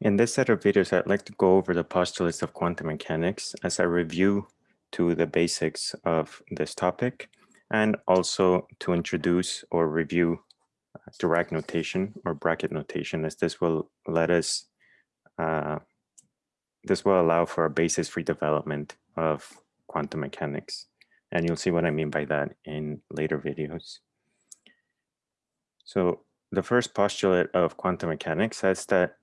In this set of videos, I'd like to go over the postulates of quantum mechanics as a review to the basics of this topic, and also to introduce or review uh, Dirac notation or bracket notation, as this will let us, uh, this will allow for a basis-free development of quantum mechanics. And you'll see what I mean by that in later videos. So the first postulate of quantum mechanics says that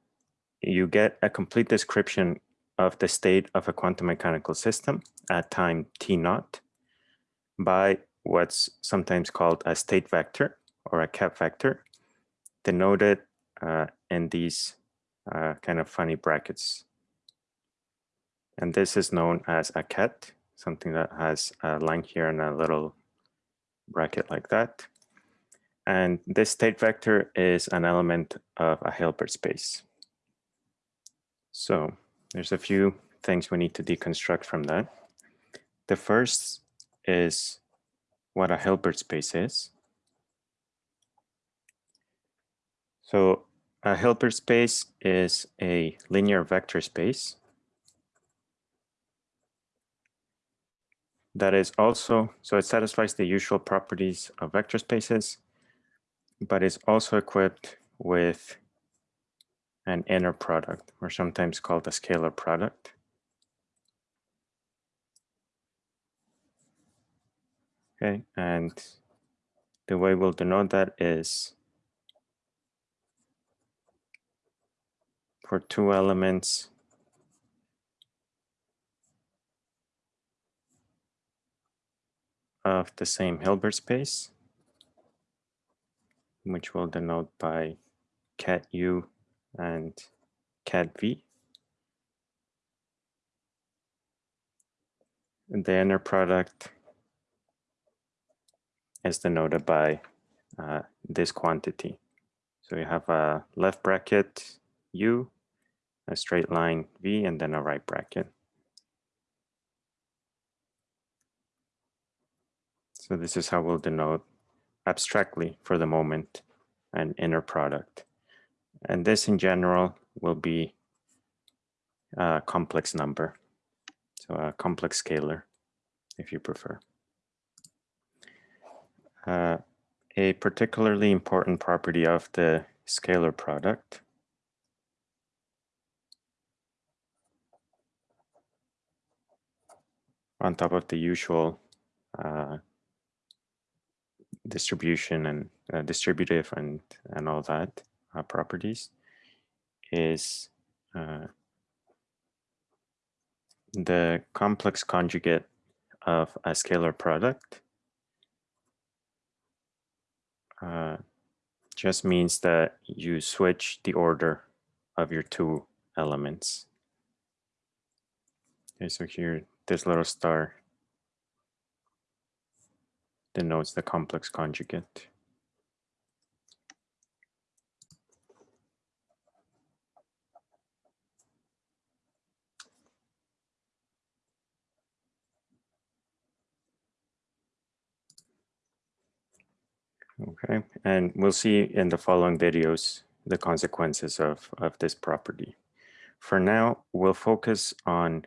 you get a complete description of the state of a quantum mechanical system at time t naught by what's sometimes called a state vector or a ket vector denoted uh, in these uh, kind of funny brackets. And this is known as a ket, something that has a line here and a little bracket like that. And this state vector is an element of a Hilbert space. So there's a few things we need to deconstruct from that. The first is what a Hilbert space is. So a Hilbert space is a linear vector space that is also, so it satisfies the usual properties of vector spaces, but is also equipped with an inner product, or sometimes called a scalar product. Okay, and the way we'll denote that is for two elements of the same Hilbert space, which we'll denote by ket u and ket v. And the inner product is denoted by uh, this quantity. So you have a left bracket u, a straight line v, and then a right bracket. So this is how we'll denote abstractly for the moment an inner product. And this in general will be a complex number. So a complex scalar, if you prefer. Uh, a particularly important property of the scalar product on top of the usual uh, distribution and uh, distributive and, and all that uh, properties is uh, the complex conjugate of a scalar product uh, just means that you switch the order of your two elements. Okay, so here, this little star denotes the complex conjugate. Okay, and we'll see in the following videos the consequences of, of this property. For now, we'll focus on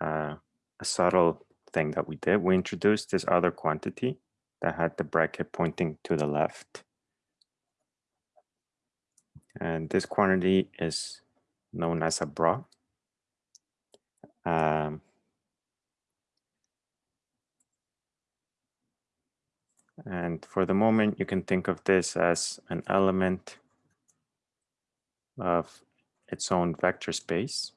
uh, a subtle thing that we did. We introduced this other quantity that had the bracket pointing to the left. And this quantity is known as a bra. Um, And for the moment, you can think of this as an element of its own vector space.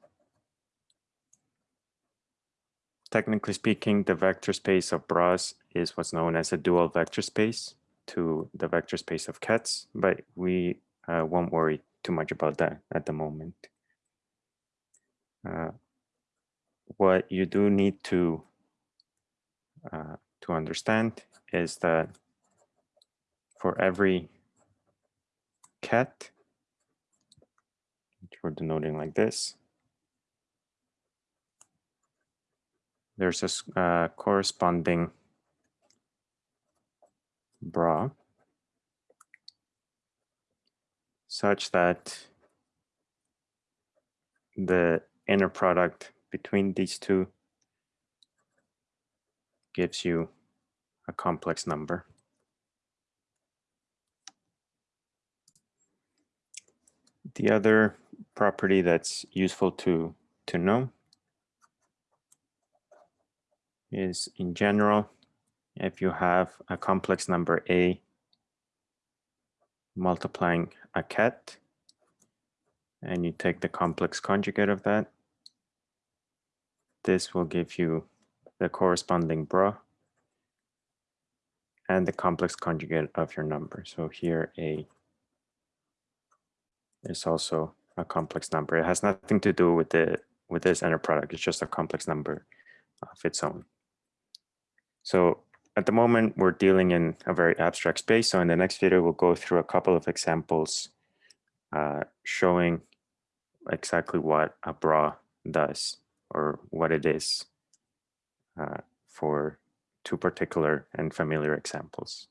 Technically speaking, the vector space of bras is what's known as a dual vector space to the vector space of kets, but we uh, won't worry too much about that at the moment. Uh, what you do need to uh, to understand is that for every ket, which we're denoting like this, there's a uh, corresponding bra. Such that the inner product between these two gives you a complex number. The other property that's useful to, to know is in general, if you have a complex number A multiplying a ket, and you take the complex conjugate of that, this will give you the corresponding bra and the complex conjugate of your number. So here A is also a complex number. It has nothing to do with the with this inner product. It's just a complex number of its own. So at the moment, we're dealing in a very abstract space. So in the next video, we'll go through a couple of examples uh, showing exactly what a bra does or what it is uh, for two particular and familiar examples.